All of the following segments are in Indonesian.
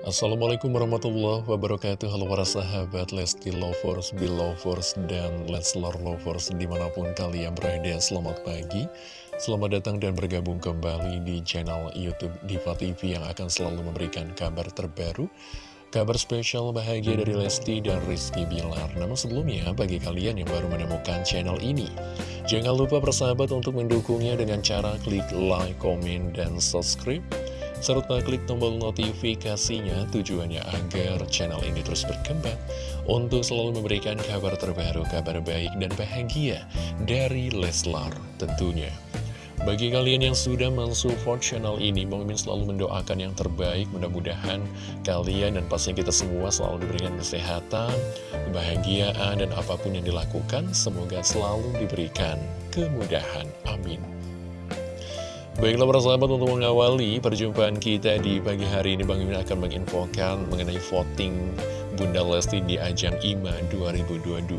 Assalamualaikum warahmatullahi wabarakatuh. Halo para sahabat Lesti Lovers, Belovers, dan Leslar Lovers Di mana pun kalian berada, selamat pagi Selamat datang dan bergabung kembali di channel Youtube Diva TV Yang akan selalu memberikan kabar terbaru Kabar spesial bahagia dari Lesti dan Rizky Bilar. Namun sebelumnya, bagi kalian yang baru menemukan channel ini Jangan lupa persahabat untuk mendukungnya dengan cara klik like, komen, dan subscribe serta klik tombol notifikasinya tujuannya agar channel ini terus berkembang untuk selalu memberikan kabar terbaru, kabar baik dan bahagia dari Leslar tentunya. Bagi kalian yang sudah mensupport channel ini, Mimin selalu mendoakan yang terbaik, mudah-mudahan kalian dan pastinya kita semua selalu diberikan kesehatan, kebahagiaan, dan apa pun yang dilakukan, semoga selalu diberikan kemudahan. Amin. Baiklah para sahabat untuk mengawali perjumpaan kita di pagi hari ini Bang Mimin akan menginfokan mengenai voting Bunda Lesti di ajang IMA 2022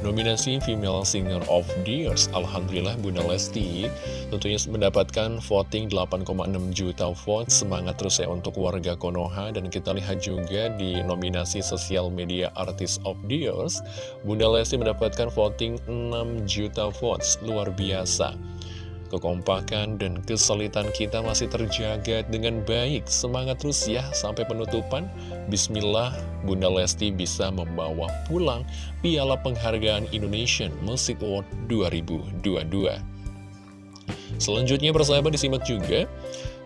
Nominasi Female Singer of the Year Alhamdulillah Bunda Lesti tentunya mendapatkan voting 8,6 juta vote. Semangat terus ya untuk warga Konoha. Dan kita lihat juga di nominasi Sosial Media Artist of the Year Bunda Lesti mendapatkan voting 6 juta votes. Luar biasa kekompakan dan kesulitan kita masih terjaga dengan baik. Semangat terus ya sampai penutupan. Bismillah, Bunda Lesti bisa membawa pulang Piala Penghargaan Indonesian Music Award 2022. Selanjutnya persahabat disimak juga.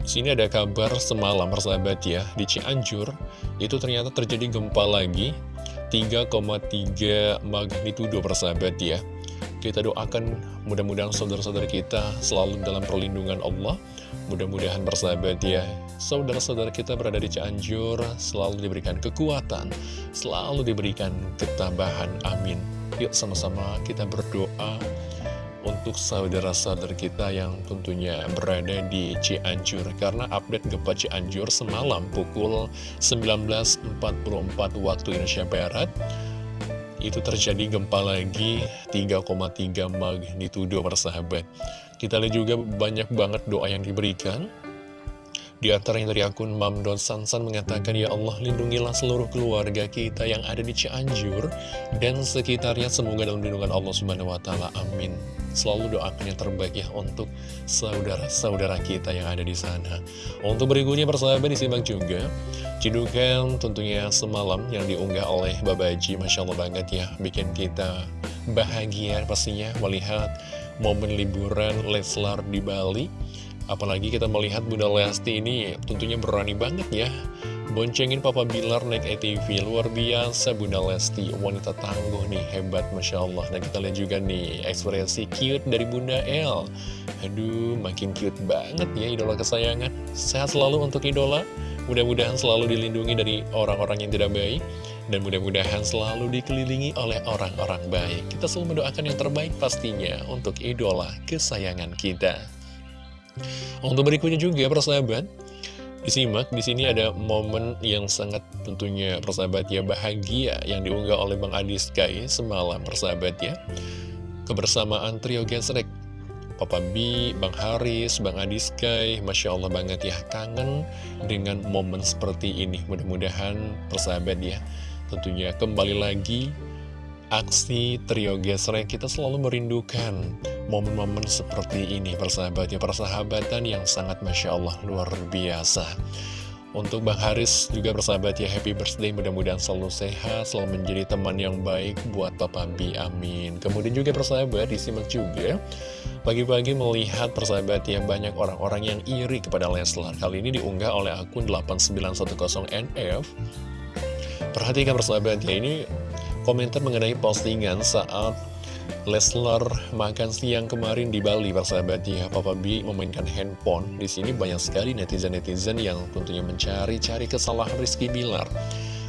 Sini ada kabar semalam persahabat ya di Cianjur itu ternyata terjadi gempa lagi 3,3 magnitudo persahabat ya. Kita doakan mudah-mudahan saudara-saudara kita selalu dalam perlindungan Allah. Mudah-mudahan bersahabat ya, saudara-saudara kita berada di Cianjur selalu diberikan kekuatan, selalu diberikan ketabahan. Amin. Yuk sama-sama kita berdoa untuk saudara-saudara kita yang tentunya berada di Cianjur karena update gempa Cianjur semalam pukul 19.44 waktu Indonesia Barat itu terjadi gempa lagi 3,3 magnitudo persahabat. Kita lihat juga banyak banget doa yang diberikan. Di antara yang dari akun Mamdon Sansan mengatakan, Ya Allah, lindungilah seluruh keluarga kita yang ada di Cianjur dan sekitarnya semoga dalam lindungan Allah Subhanahu wa. Amin. Selalu doakan yang terbaik ya untuk saudara-saudara kita yang ada di sana. Untuk berikutnya persahabat disimak juga. Cidukan tentunya semalam yang diunggah oleh Babaji, Masya Allah banget ya, bikin kita bahagia pastinya melihat momen liburan Leslar di Bali Apalagi kita melihat Bunda Lesti ini tentunya berani banget ya. Boncengin Papa Bilar naik ATV Luar biasa. Bunda Lesti Wanita tangguh nih hebat Masya Allah. Dan kita lihat juga nih ekspresi cute dari Bunda El. Aduh makin cute banget ya idola kesayangan. Sehat selalu untuk idola. Mudah-mudahan selalu dilindungi dari orang-orang yang tidak baik. Dan mudah-mudahan selalu dikelilingi oleh orang-orang baik. Kita selalu mendoakan yang terbaik pastinya untuk idola kesayangan kita. Untuk berikutnya juga persahabat Disimak, di sini ada momen yang sangat tentunya persahabat ya bahagia yang diunggah oleh Bang Adi Sky semalam persahabat ya. Kebersamaan trio gesrek Papa B, Bang Haris, Bang Adi Sky, Masya Allah banget ya kangen dengan momen seperti ini. Mudah-mudahan persahabat ya tentunya kembali lagi aksi trio gesrek kita selalu merindukan momen-momen seperti ini persahabat ya persahabatan yang sangat Masya Allah luar biasa. Untuk Bang Haris juga persahabat ya happy birthday mudah-mudahan selalu sehat selalu menjadi teman yang baik buat Papa B amin. Kemudian juga persahabat disimak juga pagi-pagi melihat persahabat ya banyak orang-orang yang iri kepada Leslar. Kali ini diunggah oleh akun 8910NF perhatikan persahabat ya ini komentar mengenai postingan saat Leslar makan siang kemarin di Bali, persahabat ya. Papa B memainkan handphone. Di sini banyak sekali netizen-netizen yang tentunya mencari-cari kesalahan Rizky Bilar.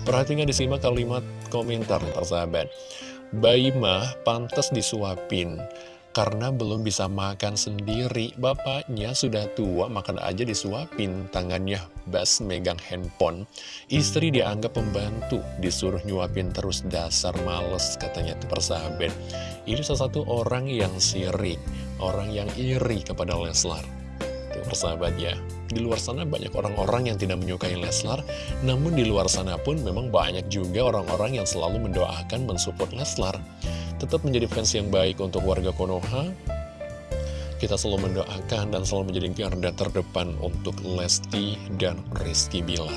Perhatikan disimak kalimat komentar, persahabat. Bayi mah pantas disuapin karena belum bisa makan sendiri. Bapaknya sudah tua, makan aja disuapin, tangannya bas megang handphone. Istri dianggap pembantu, disuruh nyuapin terus dasar males, katanya itu persahabat. Ini salah satu orang yang sirik, orang yang iri kepada Leslar. Itu persahabat ya. Di luar sana banyak orang-orang yang tidak menyukai Leslar, namun di luar sana pun memang banyak juga orang-orang yang selalu mendoakan mensupport Leslar. Tetap menjadi fans yang baik untuk warga Konoha, kita selalu mendoakan dan selalu menjadi garda terdepan untuk Lesti dan Rizky Bilar.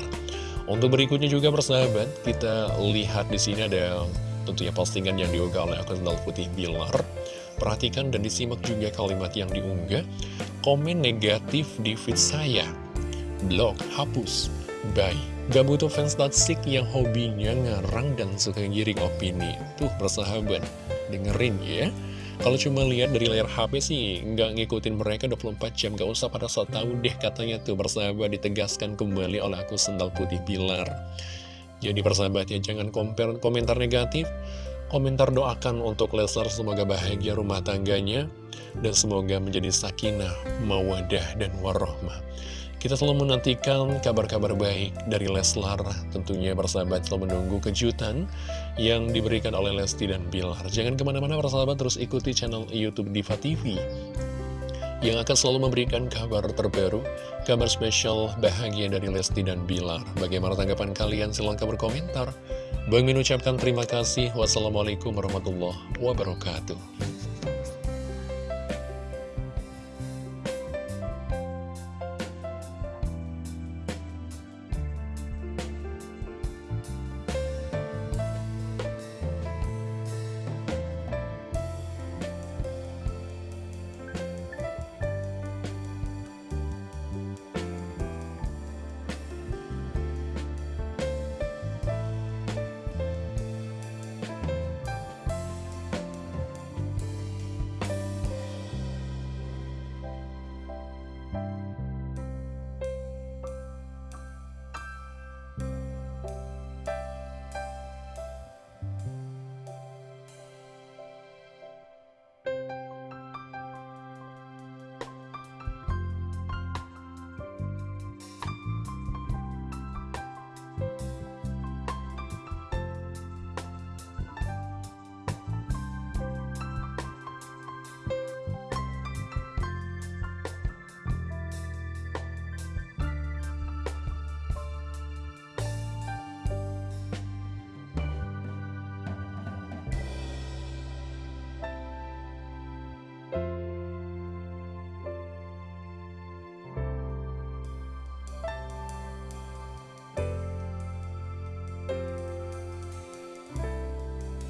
Untuk berikutnya juga persahabat, kita lihat di sini ada tentunya postingan yang diunggah oleh akun Putih Bilar. Perhatikan dan disimak juga kalimat yang diunggah. Komen negatif di feed saya. Blog hapus. Bye. Gak butuh fans toxic yang hobinya ngarang dan suka giring opini. Tuh persahabat, dengerin ya. Kalau cuma lihat dari layar HP sih, nggak ngikutin mereka 24 jam, gak usah pada saat tahu deh katanya tuh bersahabat ditegaskan kembali oleh aku sendal putih pilar. Jadi persahabat ya, jangan compare komentar negatif, komentar doakan untuk Leslar semoga bahagia rumah tangganya, dan semoga menjadi sakinah, mawadah, dan warohmah. Kita selalu menantikan kabar-kabar baik dari Leslar, tentunya bersahabat selalu menunggu kejutan yang diberikan oleh Lesti dan Bilar. Jangan ke mana-mana bersahabat, terus ikuti channel Youtube Diva TV yang akan selalu memberikan kabar terbaru, kabar spesial bahagia dari Lesti dan Bilar. Bagaimana tanggapan kalian? Silahkan berkomentar. Bang ucapkan terima kasih. Wassalamualaikum warahmatullahi wabarakatuh.